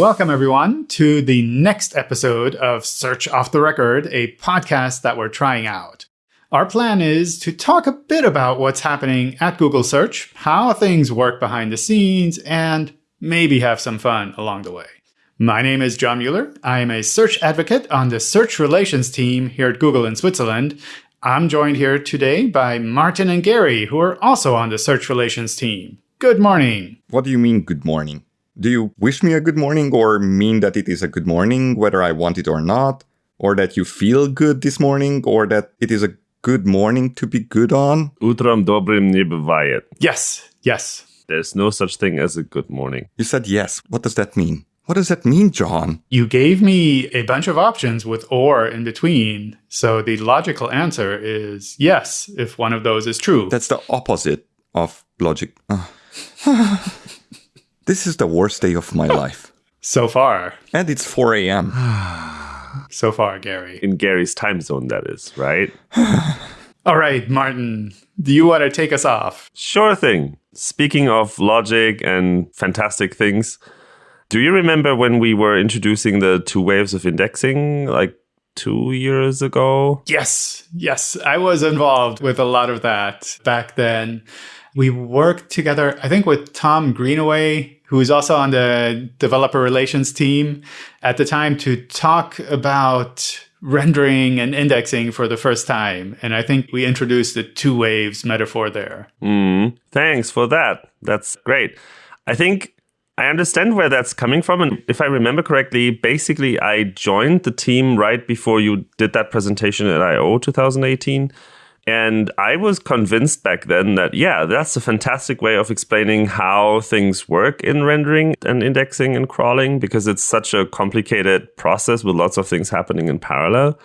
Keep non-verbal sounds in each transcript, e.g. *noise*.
Welcome, everyone, to the next episode of Search Off the Record, a podcast that we're trying out. Our plan is to talk a bit about what's happening at Google Search, how things work behind the scenes, and maybe have some fun along the way. My name is John Mueller. I am a search advocate on the search relations team here at Google in Switzerland. I'm joined here today by Martin and Gary, who are also on the search relations team. Good morning. What do you mean, good morning? Do you wish me a good morning or mean that it is a good morning, whether I want it or not? Or that you feel good this morning, or that it is a good morning to be good on? Utram dobrim nie bywaje. Yes, yes. There's no such thing as a good morning. You said yes. What does that mean? What does that mean, John? You gave me a bunch of options with or in between. So the logical answer is yes, if one of those is true. That's the opposite of logic. Ah. *laughs* this is the worst day of my *laughs* life. So far. And it's 4 a.m. *sighs* so far, Gary. In Gary's time zone, that is, right? *sighs* All right, Martin, do you want to take us off? Sure thing. Speaking of logic and fantastic things, do you remember when we were introducing the two waves of indexing like two years ago? Yes, yes. I was involved with a lot of that back then. We worked together, I think, with Tom Greenaway, who is also on the developer relations team at the time, to talk about rendering and indexing for the first time. And I think we introduced the two waves metaphor there. Mm, thanks for that. That's great. I think I understand where that's coming from. And if I remember correctly, basically, I joined the team right before you did that presentation at I/O 2018. And I was convinced back then that, yeah, that's a fantastic way of explaining how things work in rendering and indexing and crawling because it's such a complicated process with lots of things happening in parallel.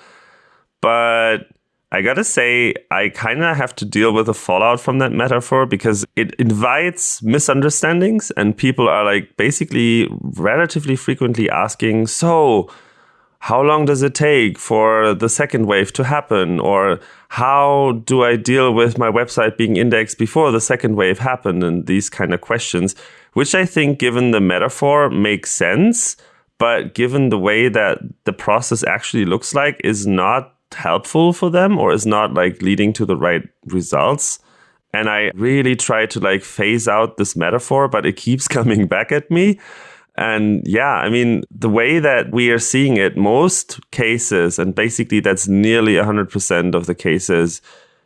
But I gotta say, I kind of have to deal with the fallout from that metaphor because it invites misunderstandings, and people are like basically relatively frequently asking, So, how long does it take for the second wave to happen? Or how do I deal with my website being indexed before the second wave happened? And these kind of questions, which I think, given the metaphor, makes sense. But given the way that the process actually looks like, is not helpful for them or is not like leading to the right results. And I really try to like phase out this metaphor, but it keeps *laughs* coming back at me. And yeah, I mean, the way that we are seeing it, most cases, and basically that's nearly 100% of the cases,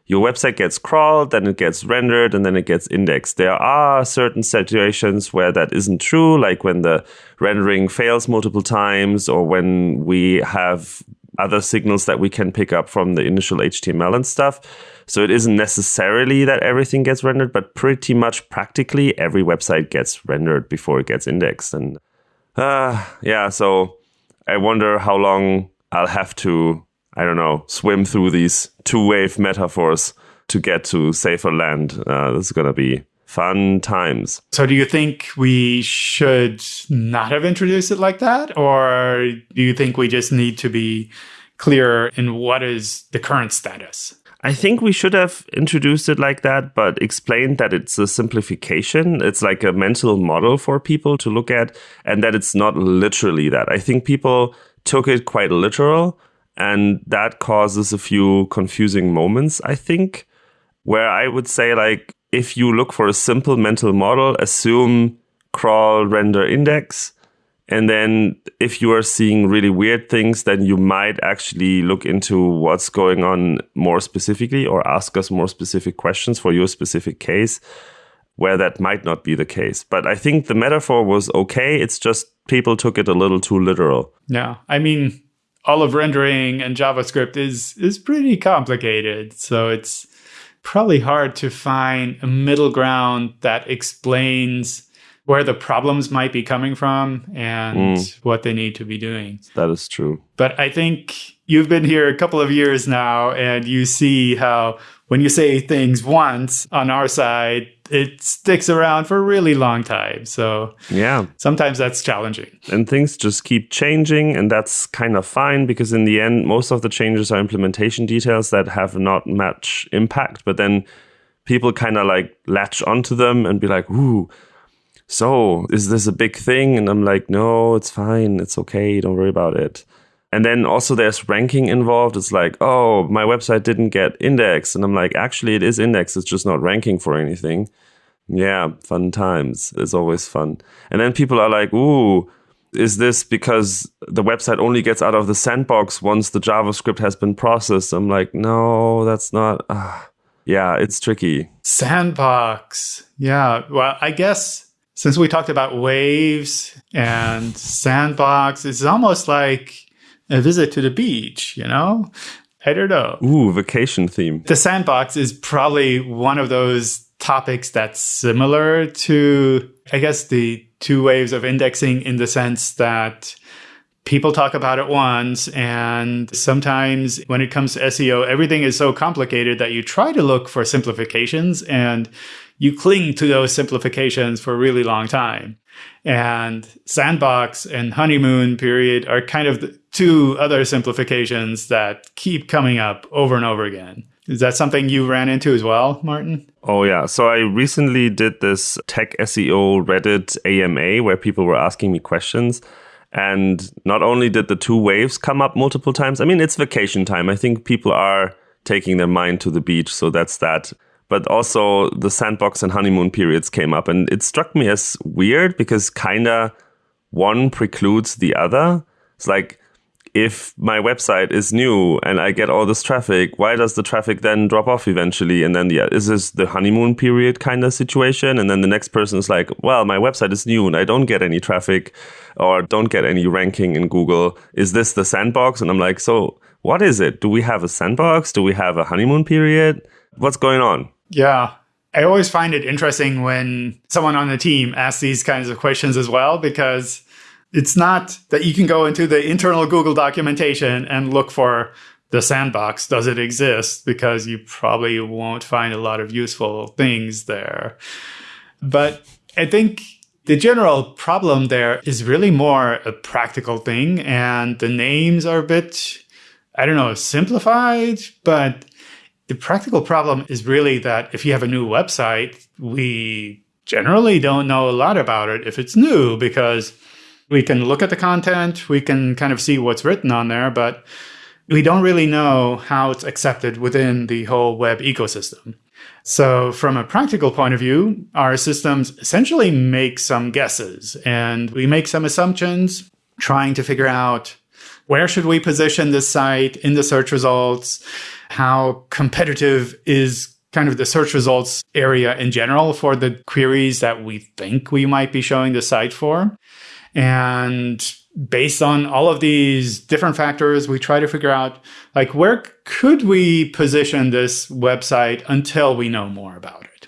your website gets crawled, then it gets rendered, and then it gets indexed. There are certain situations where that isn't true, like when the rendering fails multiple times, or when we have other signals that we can pick up from the initial HTML and stuff. So it isn't necessarily that everything gets rendered, but pretty much practically every website gets rendered before it gets indexed. And uh, yeah, so I wonder how long I'll have to, I don't know, swim through these two wave metaphors to get to safer land. Uh, this is going to be fun times. So, do you think we should not have introduced it like that? Or do you think we just need to be clear in what is the current status? I think we should have introduced it like that, but explained that it's a simplification. It's like a mental model for people to look at, and that it's not literally that. I think people took it quite literal, and that causes a few confusing moments, I think, where I would say, like, if you look for a simple mental model, assume crawl, render, index. And then if you are seeing really weird things, then you might actually look into what's going on more specifically or ask us more specific questions for your specific case where that might not be the case. But I think the metaphor was okay. It's just people took it a little too literal. Yeah. I mean, all of rendering and JavaScript is is pretty complicated. So it's probably hard to find a middle ground that explains where the problems might be coming from and mm. what they need to be doing. That is true. But I think you've been here a couple of years now and you see how when you say things once on our side, it sticks around for a really long time. So yeah, sometimes that's challenging. And things just keep changing, and that's kind of fine because in the end, most of the changes are implementation details that have not much impact. But then people kind of like latch onto them and be like, "Ooh." so is this a big thing? And I'm like, no, it's fine. It's okay. Don't worry about it. And then also there's ranking involved. It's like, oh, my website didn't get indexed. And I'm like, actually, it is indexed. It's just not ranking for anything. Yeah, fun times. It's always fun. And then people are like, ooh, is this because the website only gets out of the sandbox once the JavaScript has been processed? I'm like, no, that's not. Uh, yeah, it's tricky. Sandbox. Yeah. Well, I guess since we talked about waves and sandbox, it's almost like a visit to the beach, you know? I don't know. Ooh, vacation theme. The sandbox is probably one of those topics that's similar to, I guess, the two waves of indexing in the sense that people talk about it once and sometimes when it comes to SEO everything is so complicated that you try to look for simplifications and you cling to those simplifications for a really long time and sandbox and honeymoon period are kind of two other simplifications that keep coming up over and over again is that something you ran into as well, Martin? Oh, yeah. So I recently did this tech SEO Reddit AMA where people were asking me questions. And not only did the two waves come up multiple times, I mean, it's vacation time. I think people are taking their mind to the beach. So that's that. But also the sandbox and honeymoon periods came up. And it struck me as weird because kind of one precludes the other. It's like if my website is new and I get all this traffic, why does the traffic then drop off eventually? And then, yeah, is this the honeymoon period kind of situation? And then the next person is like, well, my website is new and I don't get any traffic or don't get any ranking in Google. Is this the sandbox? And I'm like, so what is it? Do we have a sandbox? Do we have a honeymoon period? What's going on? Yeah. I always find it interesting when someone on the team asks these kinds of questions as well, because it's not that you can go into the internal Google documentation and look for the sandbox. Does it exist? Because you probably won't find a lot of useful things there. But I think the general problem there is really more a practical thing. And the names are a bit, I don't know, simplified, but the practical problem is really that if you have a new website, we generally don't know a lot about it if it's new because we can look at the content, we can kind of see what's written on there, but we don't really know how it's accepted within the whole web ecosystem. So, from a practical point of view, our systems essentially make some guesses and we make some assumptions, trying to figure out where should we position this site in the search results, how competitive is kind of the search results area in general for the queries that we think we might be showing the site for. And based on all of these different factors, we try to figure out like where could we position this website until we know more about it.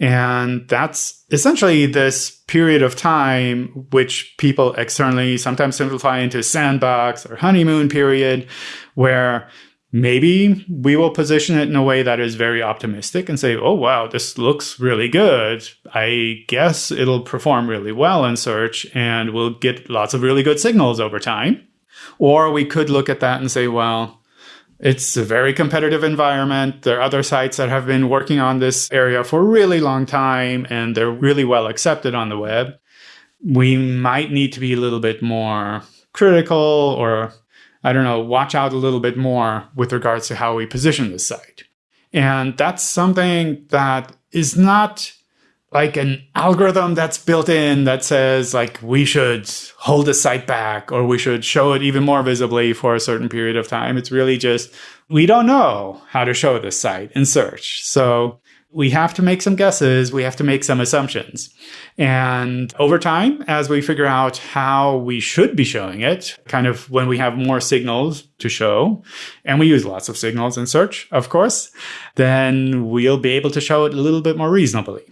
And that's essentially this period of time, which people externally sometimes simplify into sandbox or honeymoon period, where maybe we will position it in a way that is very optimistic and say, oh, wow, this looks really good. I guess it'll perform really well in search and we'll get lots of really good signals over time. Or we could look at that and say, well, it's a very competitive environment. There are other sites that have been working on this area for a really long time and they're really well accepted on the web. We might need to be a little bit more critical or I don't know, watch out a little bit more with regards to how we position the site. And that's something that is not like an algorithm that's built in that says like we should hold the site back or we should show it even more visibly for a certain period of time. It's really just we don't know how to show this site in search. So we have to make some guesses, we have to make some assumptions. And over time, as we figure out how we should be showing it, kind of when we have more signals to show, and we use lots of signals in search, of course, then we'll be able to show it a little bit more reasonably.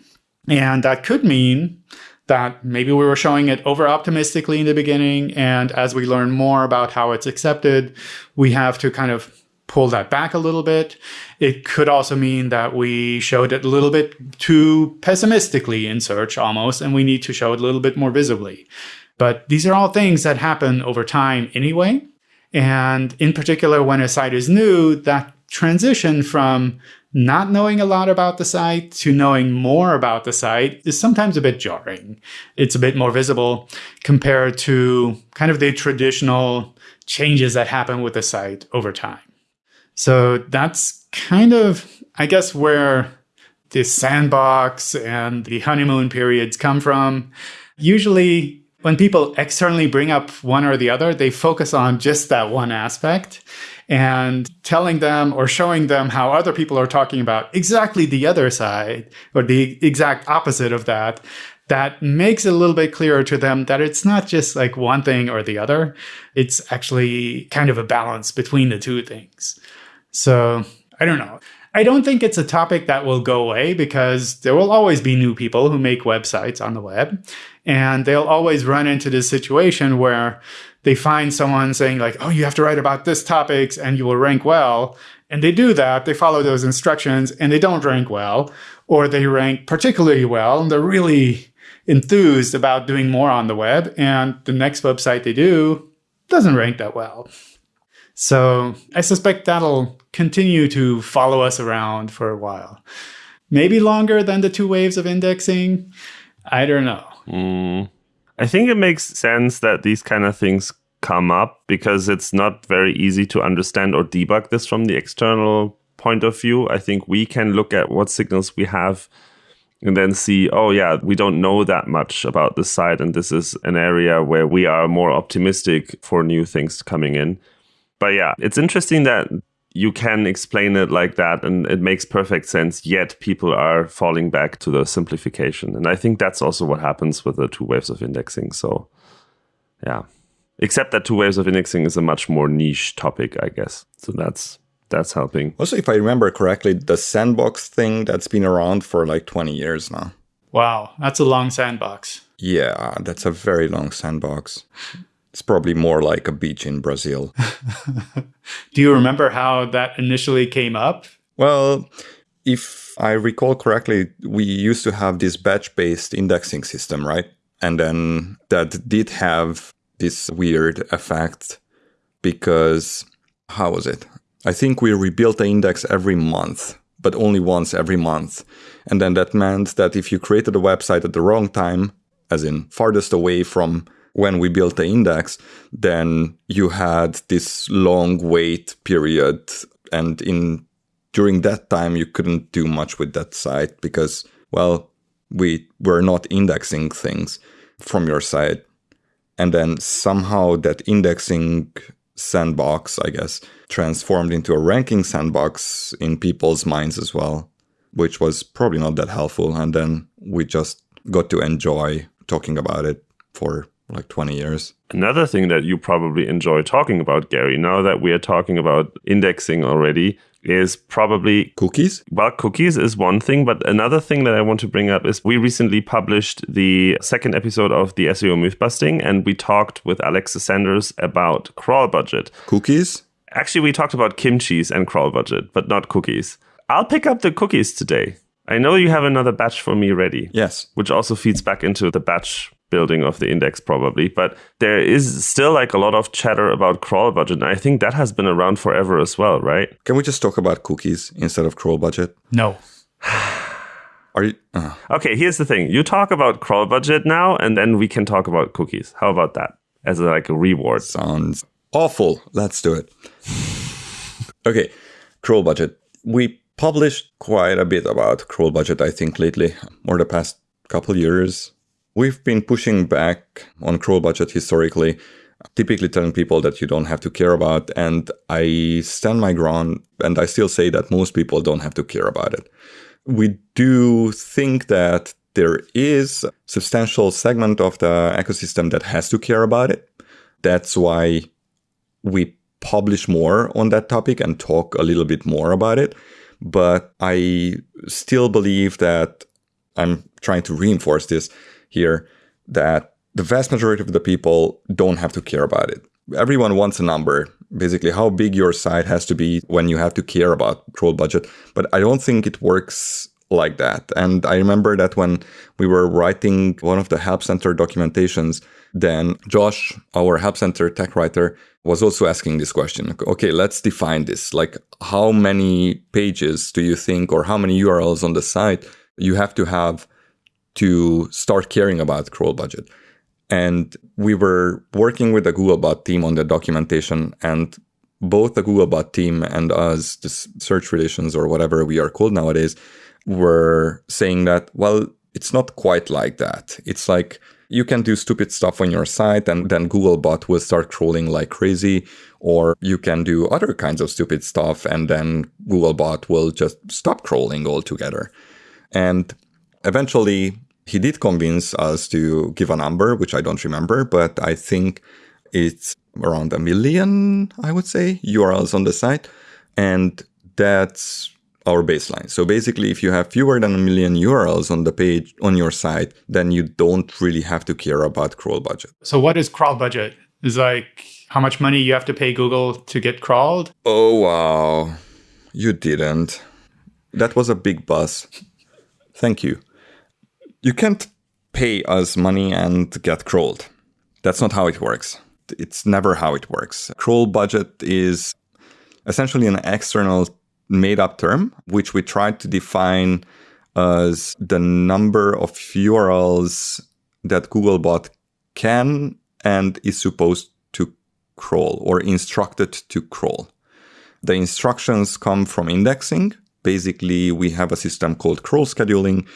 And that could mean that maybe we were showing it over optimistically in the beginning. And as we learn more about how it's accepted, we have to kind of pull that back a little bit. It could also mean that we showed it a little bit too pessimistically in search almost, and we need to show it a little bit more visibly. But these are all things that happen over time anyway. And in particular, when a site is new, that transition from not knowing a lot about the site to knowing more about the site is sometimes a bit jarring. It's a bit more visible compared to kind of the traditional changes that happen with the site over time. So that's kind of, I guess, where the sandbox and the honeymoon periods come from. Usually, when people externally bring up one or the other, they focus on just that one aspect and telling them or showing them how other people are talking about exactly the other side or the exact opposite of that that makes it a little bit clearer to them that it's not just like one thing or the other. It's actually kind of a balance between the two things. So I don't know. I don't think it's a topic that will go away because there will always be new people who make websites on the web. And they'll always run into this situation where they find someone saying like, oh, you have to write about this topics and you will rank well. And they do that. They follow those instructions and they don't rank well, or they rank particularly well and they're really enthused about doing more on the web. And the next website they do doesn't rank that well. So I suspect that'll continue to follow us around for a while. Maybe longer than the two waves of indexing. I don't know. Mm. I think it makes sense that these kind of things come up because it's not very easy to understand or debug this from the external point of view. I think we can look at what signals we have and then see, oh, yeah, we don't know that much about this site. And this is an area where we are more optimistic for new things coming in. But yeah, it's interesting that you can explain it like that and it makes perfect sense yet people are falling back to the simplification. And i think that's also what happens with the two waves of indexing. So yeah. Except that two waves of indexing is a much more niche topic i guess. So that's that's helping. Also if i remember correctly the sandbox thing that's been around for like 20 years now. Wow that's a long sandbox. Yeah that's a very long sandbox it's probably more like a beach in Brazil. *laughs* Do you remember how that initially came up? Well, if I recall correctly, we used to have this batch based indexing system, right? And then that did have this weird effect because, how was it? I think we rebuilt the index every month, but only once every month. And then that meant that if you created a website at the wrong time, as in farthest away from when we built the index, then you had this long wait period. And in during that time, you couldn't do much with that site because, well, we were not indexing things from your site. And then somehow that indexing sandbox, I guess, transformed into a ranking sandbox in people's minds as well, which was probably not that helpful. And then we just got to enjoy talking about it for like 20 years. Another thing that you probably enjoy talking about, Gary, now that we are talking about indexing already, is probably cookies. Well, cookies is one thing, but another thing that I want to bring up is we recently published the second episode of the SEO myth busting, and we talked with Alexis Sanders about crawl budget. Cookies? Actually, we talked about kimchi's and crawl budget, but not cookies. I'll pick up the cookies today. I know you have another batch for me ready. Yes. Which also feeds back into the batch building of the index probably. But there is still like a lot of chatter about crawl budget and i think that has been around forever as well right? Can we just talk about cookies instead of crawl budget? No. *sighs* Are you uh. okay here's the thing. You talk about crawl budget now and then we can talk about cookies. How about that? As a, like a reward. Sounds awful. Let's do it. *laughs* Okay crawl budget. We published quite a bit about crawl budget i think lately or the past couple years We've been pushing back on crawl budget historically, typically telling people that you don't have to care about. And I stand my ground and I still say that most people don't have to care about it. We do think that there is a substantial segment of the ecosystem that has to care about it. That's why we publish more on that topic and talk a little bit more about it. But I still believe that I'm trying to reinforce this here that the vast majority of the people don't have to care about it. Everyone wants a number, basically how big your site has to be when you have to care about crawl budget. But I don't think it works like that. And I remember that when we were writing one of the Help Center documentations, then Josh, our Help Center tech writer, was also asking this question. Okay, let's define this. Like, how many pages do you think, or how many URLs on the site you have to have to start caring about crawl budget? And we were working with the Googlebot team on the documentation, and both the Googlebot team and us, the search relations or whatever we are called nowadays, were saying that, well, it's not quite like that. It's like you can do stupid stuff on your site and then Googlebot will start crawling like crazy, or you can do other kinds of stupid stuff and then Googlebot will just stop crawling altogether. And eventually he did convince us to give a number, which I don't remember, but I think it's around a million, I would say, URLs on the site. And that's our baseline. So basically, if you have fewer than a million URLs on the page on your site, then you don't really have to care about crawl budget. So what is crawl budget? Is like how much money you have to pay Google to get crawled? Oh wow. You didn't. That was a big buzz. Thank you. You can't pay us money and get crawled. That's not how it works. It's never how it works. Crawl budget is essentially an external made up term, which we tried to define as the number of URLs that Googlebot can and is supposed to crawl or instructed to crawl. The instructions come from indexing. Basically, we have a system called crawl scheduling,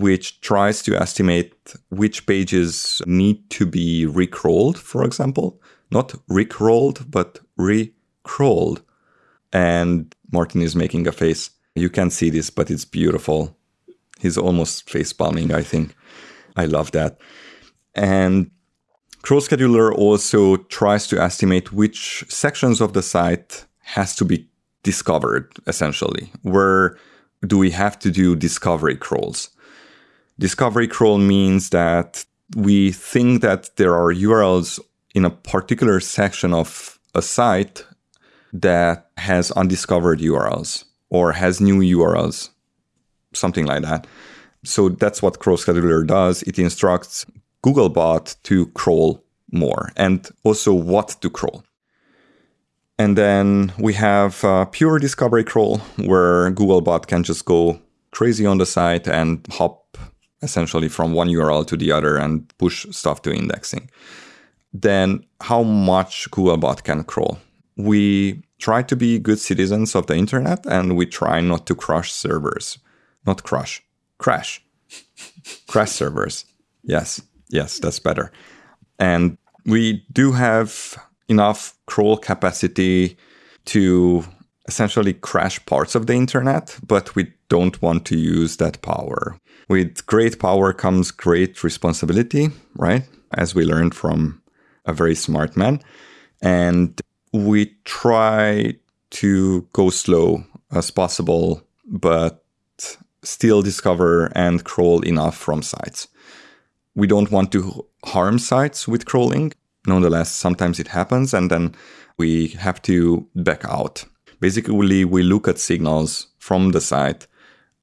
which tries to estimate which pages need to be recrawled, for example. Not recrawled, but recrawled. And Martin is making a face. You can't see this, but it's beautiful. He's almost face palming, I think. I love that. And Crawl Scheduler also tries to estimate which sections of the site has to be discovered, essentially. Where do we have to do discovery crawls? Discovery crawl means that we think that there are URLs in a particular section of a site that has undiscovered URLs or has new URLs, something like that. So that's what Crawl Scheduler does. It instructs Googlebot to crawl more and also what to crawl. And then we have uh, pure discovery crawl where Googlebot can just go crazy on the site and hop essentially from one URL to the other and push stuff to indexing. Then how much Googlebot can crawl? We try to be good citizens of the internet and we try not to crush servers. Not crush, crash. *laughs* crash servers. Yes, yes, that's better. And we do have enough crawl capacity to essentially crash parts of the internet, but we don't want to use that power. With great power comes great responsibility, right? As we learned from a very smart man. And we try to go slow as possible, but still discover and crawl enough from sites. We don't want to harm sites with crawling. Nonetheless, sometimes it happens, and then we have to back out. Basically, we look at signals from the site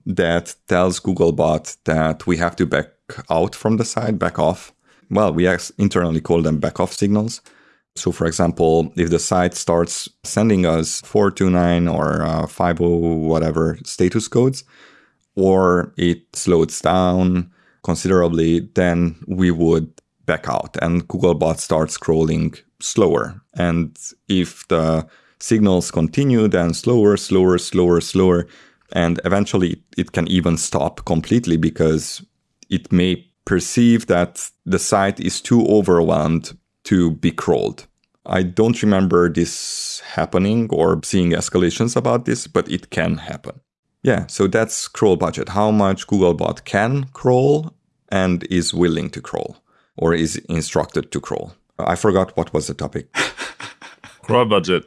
that tells Googlebot that we have to back out from the site, back off. Well, we internally call them back off signals. So, for example, if the site starts sending us 429 or uh, 50 whatever status codes, or it slows down considerably, then we would back out and Googlebot starts scrolling slower. And if the signals continue, then slower, slower, slower, slower. And eventually it can even stop completely because it may perceive that the site is too overwhelmed to be crawled. I don't remember this happening or seeing escalations about this, but it can happen. Yeah, so that's crawl budget. How much Googlebot can crawl and is willing to crawl or is instructed to crawl. I forgot what was the topic. *laughs* crawl budget.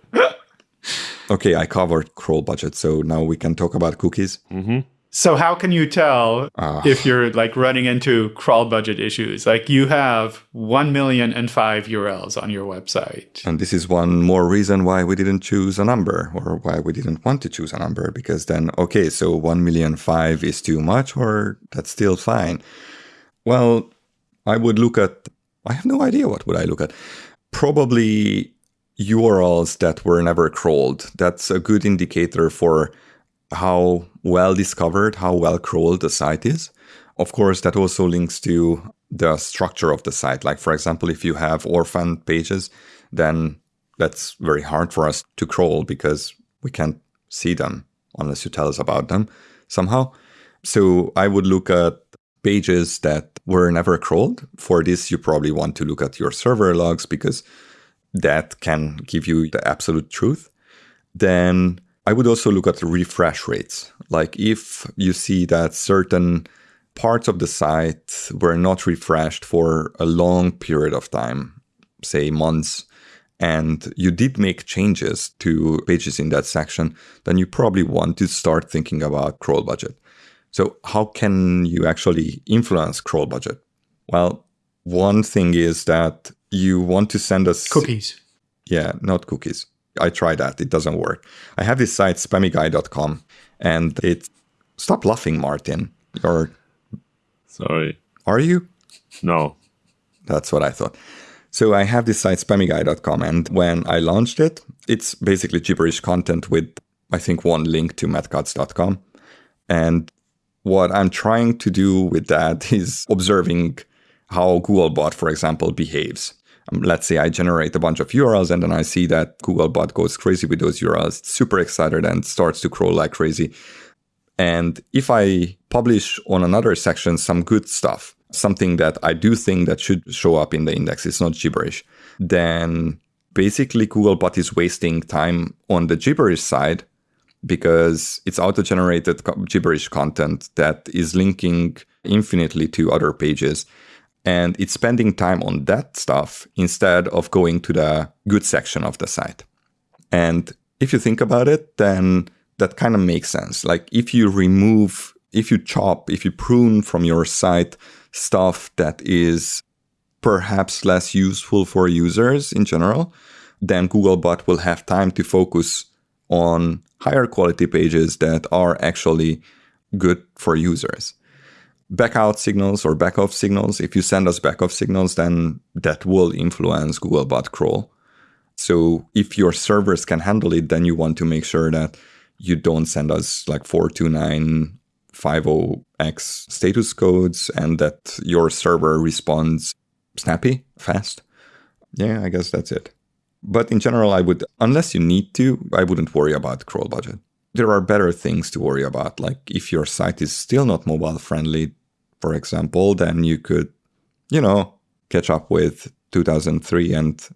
Okay, I covered crawl budget, so now we can talk about cookies. Mm-hmm. So how can you tell Ah. if you're like running into crawl budget issues? Like you have 1 million and five URLs on your website. And this is one more reason why we didn't choose a number or why we didn't want to choose a number because then, okay, so 1 million five is too much or that's still fine. Well, I would look at, I have no idea what would I look at. Probably URLs that were never crawled. That's a good indicator for how well discovered, how well crawled the site is. Of course, that also links to the structure of the site. Like, for example, if you have orphan pages, then that's very hard for us to crawl because we can't see them unless you tell us about them somehow. So I would look at pages that were never crawled. For this, you probably want to look at your server logs because that can give you the absolute truth. Then I would also look at refresh rates. Like if you see that certain parts of the site were not refreshed for a long period of time, say months, and you did make changes to pages in that section, then you probably want to start thinking about crawl budget. So, how can you actually influence crawl budget? Well, one thing is that you want to send us Cookies. yeah, not cookies. I tried that. It doesn't work. I have this site, spammyguy.com, and it. Stop laughing, Martin. Or Sorry. are you? No. That's what I thought. So I have this site, spammyguy.com, and when I launched it, it's basically gibberish content with, I think, one link to mattcutts.com. And what I'm trying to do with that *laughs* is observing how Googlebot, for example, behaves. Um, let's say I generate a bunch of URLs and then I see that Googlebot goes crazy with those URLs, super excited and starts to crawl like crazy. And if I publish on another section some good stuff, something that I do think that should show up in the index, it's not gibberish, then basically Googlebot is wasting time on the gibberish side because it's auto-generated gibberish content that is linking infinitely to other pages and it's spending time on that stuff instead of going to the good section of the site. And if you think about it, then that kind of makes sense. Like if you remove, if you chop, if you prune from your site stuff that is perhaps less useful for users in general, then Googlebot will have time to focus on higher quality pages that are actually good for users back out signals or back off signals. If you send us back off signals, then that will influence Googlebot crawl. So if your servers can handle it, then you want to make sure that you don't send us like 42950x status codes and that your server responds snappy, fast. Yeah, I guess that's it. But in general, I would, unless you need to, I wouldn't worry about crawl budget there are better things to worry about. Like if your site is still not mobile friendly, for example, then you could, you know, catch up with 2003 and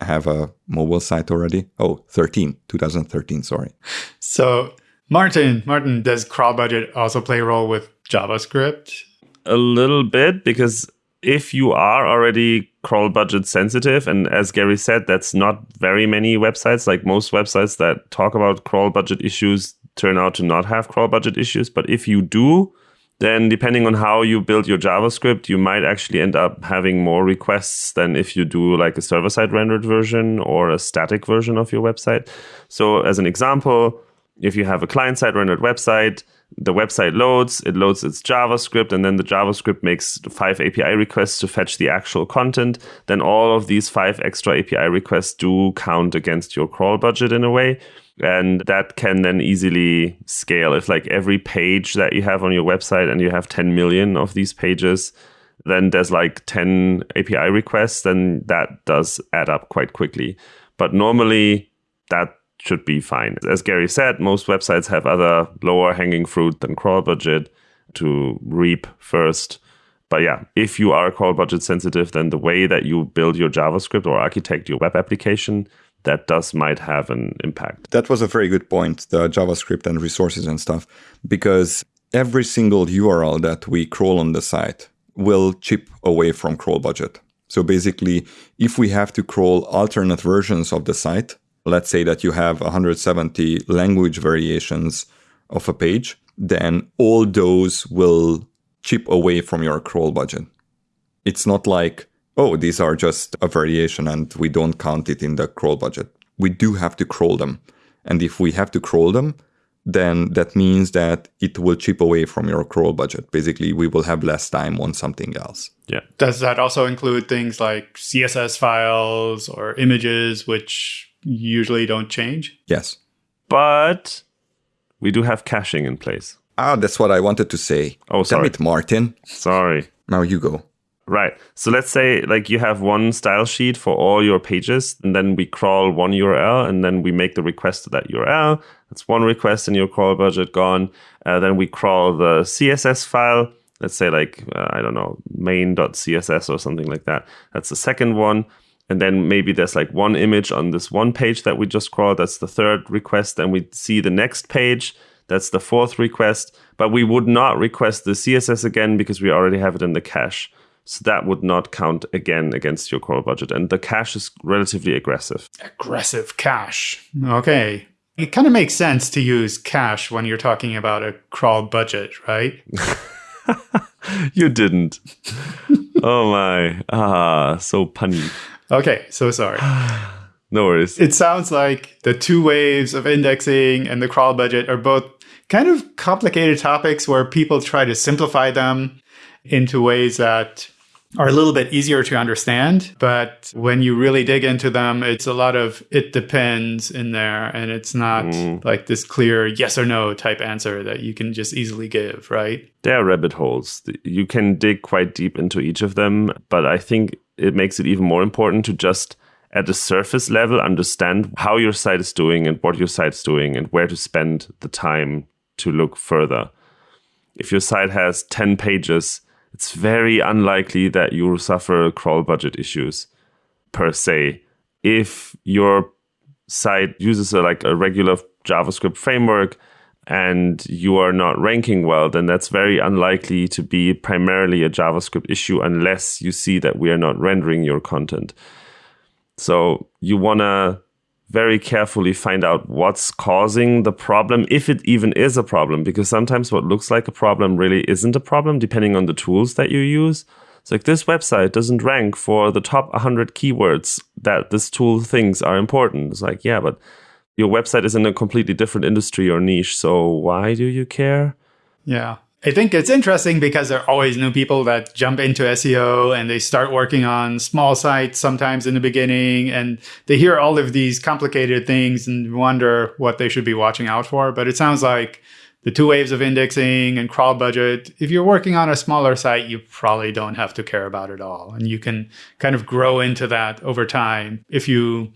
have a mobile site already. Oh, 13, 2013, sorry. So, Martin, Martin, does crawl budget also play a role with JavaScript? A little bit because if you are already crawl budget sensitive, and as Gary said, that's not very many websites. Like most websites that talk about crawl budget issues turn out to not have crawl budget issues. But if you do, then depending on how you build your JavaScript, you might actually end up having more requests than if you do like a server side rendered version or a static version of your website. So, as an example, if you have a client side rendered website, the website loads, it loads its JavaScript, and then the JavaScript makes five API requests to fetch the actual content. Then all of these five extra API requests do count against your crawl budget in a way. And that can then easily scale. If like every page that you have on your website and you have 10 million of these pages, then there's like 10 API requests, then that does add up quite quickly. But normally that should be fine. As Gary said, most websites have other lower hanging fruit than crawl budget to reap first. But yeah, if you are crawl budget sensitive, then the way that you build your JavaScript or architect your web application, that does might have an impact. That was a very good point, the JavaScript and resources and stuff, because every single URL that we crawl on the site will chip away from crawl budget. So basically, if we have to crawl alternate versions of the site, let's say that you have 170 language variations of a page then all those will chip away from your crawl budget. It's not like, oh, these are just a variation and we don't count it in the crawl budget. We do have to crawl them. And if we have to crawl them, then that means that it will chip away from your crawl budget. Basically, we will have less time on something else. Yeah. Does that also include things like CSS files or images, which usually don't change? Yes. But we do have caching in place. Ah, that's what I wanted to say. Oh, sorry. Damn it, Martin. Sorry. Now you go. Right. So let's say like you have one style sheet for all your pages, and then we crawl one URL, and then we make the request to that URL. That's one request in your crawl budget gone. Uh, then we crawl the CSS file. Let's say like uh, I don't know main.css or something like that. That's the second one. And then maybe there's like one image on this one page that we just crawled. That's the third request. And we see the next page. That's the fourth request. But we would not request the CSS again because we already have it in the cache. So that would not count again against your crawl budget. And the cache is relatively aggressive. Aggressive cache. Okay. It kind of makes sense to use cache when you're talking about a crawl budget, right? *laughs* *laughs* you didn't. oh my. Ah, so punny. Okay, so sorry. *sighs* no worries. It sounds like the two waves of indexing and the crawl budget are both kind of complicated topics where people try to simplify them into ways that are a little bit easier to understand. But when you really dig into them, it's a lot of it depends in there. And it's not mm. like this clear yes or no type answer that you can just easily give, right? There are rabbit holes. You can dig quite deep into each of them. But I think it makes it even more important to just at the surface level understand how your site is doing and what your site's doing and where to spend the time to look further. If your site has 10 pages, it's very unlikely that you'll suffer crawl budget issues per se. If your site uses a, like a regular JavaScript framework and you are not ranking well, then that's very unlikely to be primarily a JavaScript issue unless you see that we are not rendering your content. So you want to very carefully find out what's causing the problem, if it even is a problem, because sometimes what looks like a problem really isn't a problem, depending on the tools that you use. It's like this website doesn't rank for the top 100 keywords that this tool thinks are important. It's like, yeah, but your website is in a completely different industry or niche. So why do you care? Yeah. I think it's interesting because there are always new people that jump into SEO and they start working on small sites sometimes in the beginning and they hear all of these complicated things and wonder what they should be watching out for. But it sounds like the two waves of indexing and crawl budget, if you're working on a smaller site, you probably don't have to care about it all. And you can kind of grow into that over time if you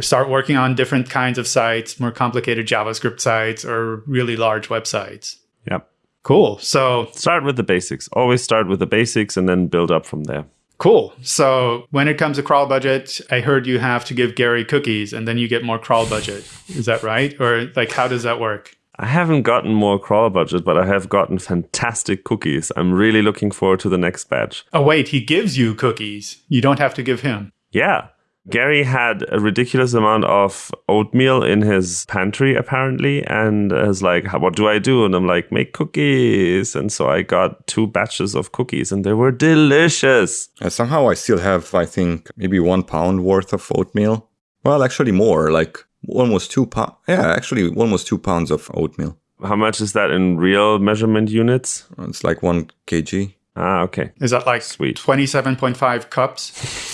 start working on different kinds of sites, more complicated JavaScript sites or really large websites. Yep. Cool. So start with the basics. Always start with the basics and then build up from there. Cool. So when it comes to crawl budget, I heard you have to give Gary cookies and then you get more crawl budget. Is that right? Or like how does that work? I haven't gotten more crawl budget, but I have gotten fantastic cookies. I'm really looking forward to the next batch. Oh wait, he gives you cookies. You don't have to give him. Yeah. Gary had a ridiculous amount of oatmeal in his pantry, apparently, and is like, What do I do? And I'm like, Make cookies. And so I got two batches of cookies, and they were delicious. And somehow I still have, I think, maybe one pound worth of oatmeal. Well, actually, more like almost two pounds. Yeah, actually, almost two pounds of oatmeal. How much is that in real measurement units? It's like one kg. Ah, okay. Is that like sweet 27.5 cups? *laughs*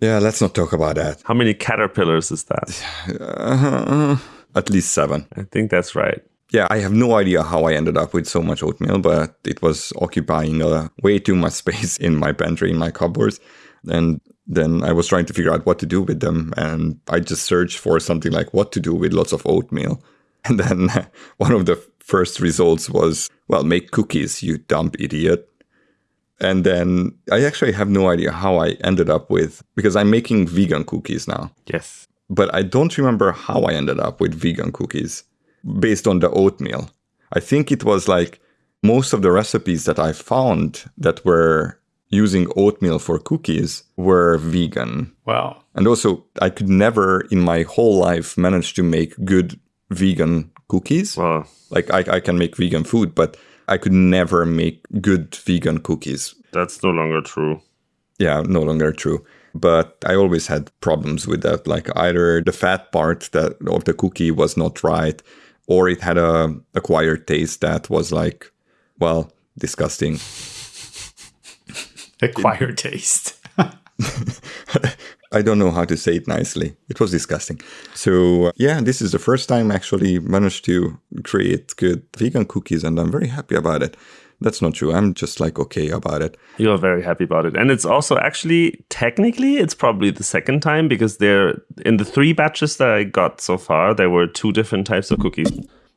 Yeah, let's not talk about that. How many caterpillars is that? Uh, at least seven. I think that's right. Yeah, I have no idea how I ended up with so much oatmeal, but it was occupying uh, way too much *laughs* space in my pantry, in my cupboards. And then I was trying to figure out what to do with them. And I just searched for something like what to do with lots of oatmeal. *laughs* And then *laughs* one of the first results was, well, make cookies, you dumb idiot. And then I actually have no idea how I ended up with, because I'm making vegan cookies now. Yes. But I don't remember how I ended up with vegan cookies based on the oatmeal. I think it was like most of the recipes that I found that were using oatmeal for cookies were vegan. Wow. And also, I could never in my whole life manage to make good vegan cookies. Well, Like I, I can make vegan food, but I could never make good vegan cookies. that's no longer true. Yeah, no longer true. But I always had problems with that. Like either the fat part that of the cookie was not right, or it had a acquired taste that was like, well, disgusting. *laughs* Acquired taste. *laughs* I don't know how to say it nicely. It was disgusting. So, uh, yeah, this is the first time I actually managed to create good vegan cookies, and I'm very happy about it. That's not true. I'm just like okay about it. You're very happy about it. And it's also actually, technically, it's probably the second time because there, in the three batches that I got so far, there were two different types of cookies.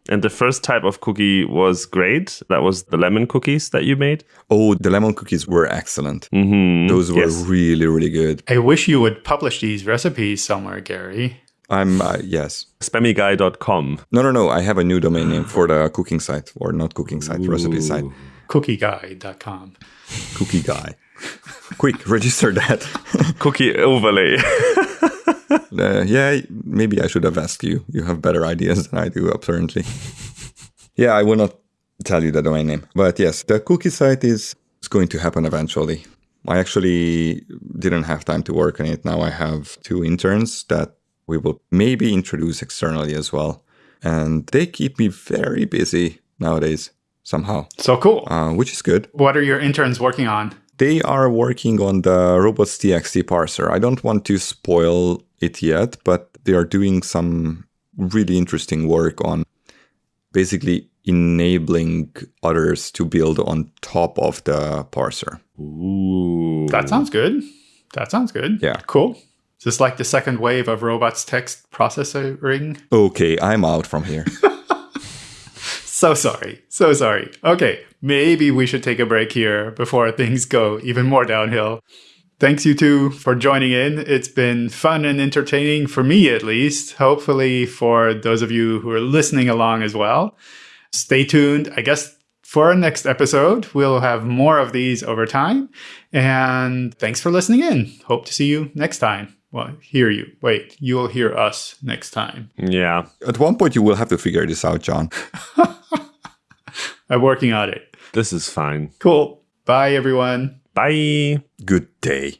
And the first type of cookie was great. That was the lemon cookies that you made. Oh, the lemon cookies were excellent. Mm-hmm. Those were yes. really, really good. I wish you would publish these recipes somewhere, Gary. I'm, uh, yes. Spammyguy.com. No, no, no. I have a new domain name for the cooking site, or not cooking site, recipe site. Cookieguy.com. Cookie guy. Quick, register that. *laughs* Cookie overlay. *laughs* Uh, yeah, maybe I should have asked you. You have better ideas than I do, apparently. *laughs* yeah, I will not tell you the domain name. But yes, the cookie site is, is going to happen eventually. I actually didn't have time to work on it. Now I have two interns that we will maybe introduce externally as well. And they keep me very busy nowadays, somehow, So cool. uh, which is good. What are your interns working on? They are working on the robots.txt parser. I don't want to spoil it yet, but they are doing some really interesting work on basically enabling others to build on top of the parser. Ooh. That sounds good. That sounds good. Yeah. Cool. Is this like the second wave of robots text processing? Okay, I'm out from here. *laughs* So sorry. So sorry. Okay. Maybe we should take a break here before things go even more downhill. Thanks, you two, for joining in. It's been fun and entertaining for me, at least. Hopefully, for those of you who are listening along as well. Stay tuned. I guess for our next episode, we'll have more of these over time. And thanks for listening in. Hope to see you next time. Well, hear you. Wait, you will hear us next time. Yeah. At one point, you will have to figure this out, John. *laughs* I'm working on it. This is fine. Cool. Bye, everyone. Bye. Good day.